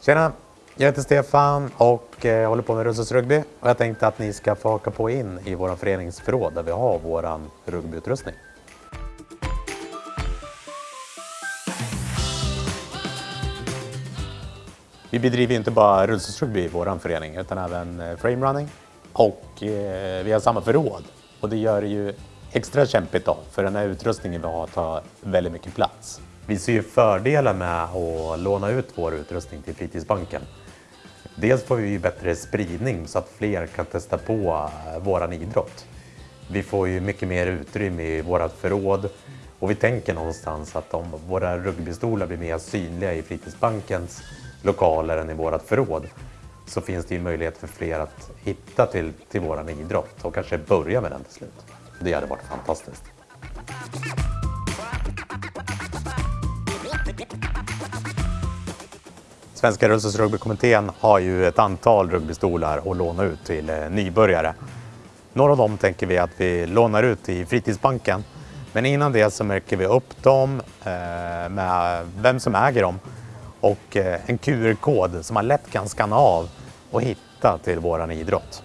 Tjena! Jag heter Stefan och jag håller på med Russos Rugby. Och jag tänkte att ni ska få haka på in i vår föreningsförråd där vi har vår rugbyutrustning. Vi bedriver inte bara rullstolsrugby i vår förening utan även eh, frame framerunning och eh, vi har samma förråd. Och det gör det ju extra kämpigt då, för den här utrustningen vi har tar väldigt mycket plats. Vi ser ju fördelar med att låna ut vår utrustning till fritidsbanken. Dels får vi ju bättre spridning så att fler kan testa på våran idrott. Vi får ju mycket mer utrymme i vårat förråd och vi tänker någonstans att om våra rugbystolar blir mer synliga i fritidsbankens lokaler än i vårat förråd så finns det ju möjlighet för fler att hitta till, till våran idrott och kanske börja med den till slut. Det hade varit fantastiskt. Svenska rullstolsrugbykommittén har ju ett antal rugbystolar att låna ut till eh, nybörjare. Några av dem tänker vi att vi lånar ut i fritidsbanken. Men innan det så märker vi upp dem eh, med vem som äger dem och eh, en QR-kod som man lätt kan skanna av och hitta till våran idrott.